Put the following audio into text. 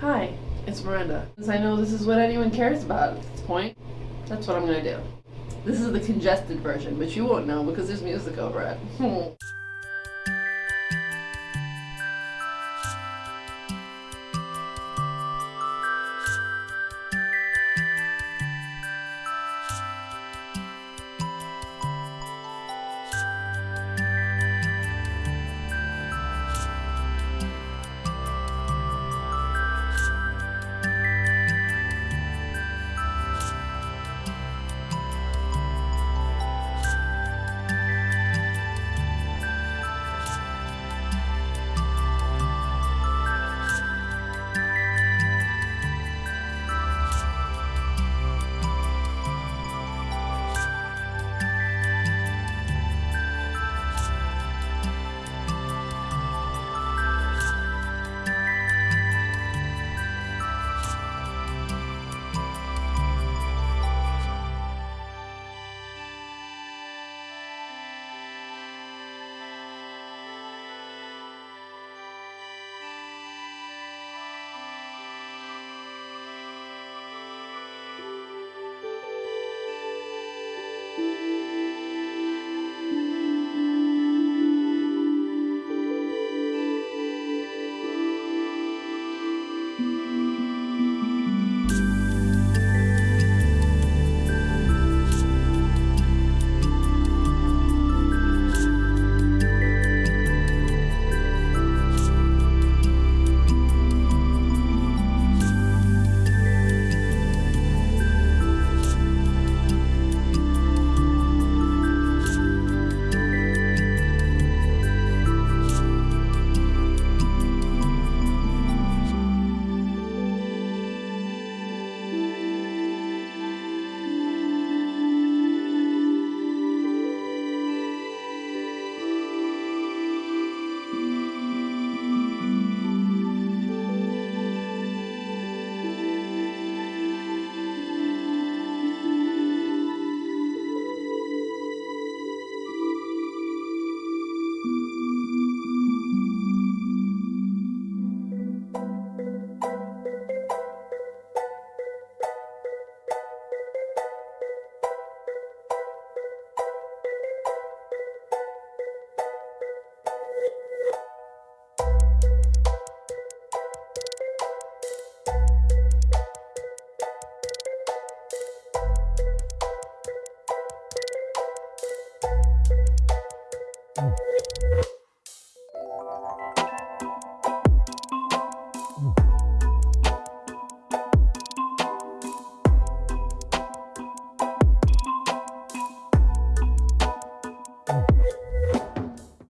Hi, it's Miranda. Since I know this is what anyone cares about at this point, that's what I'm gonna do. This is the congested version, but you won't know because there's music over it.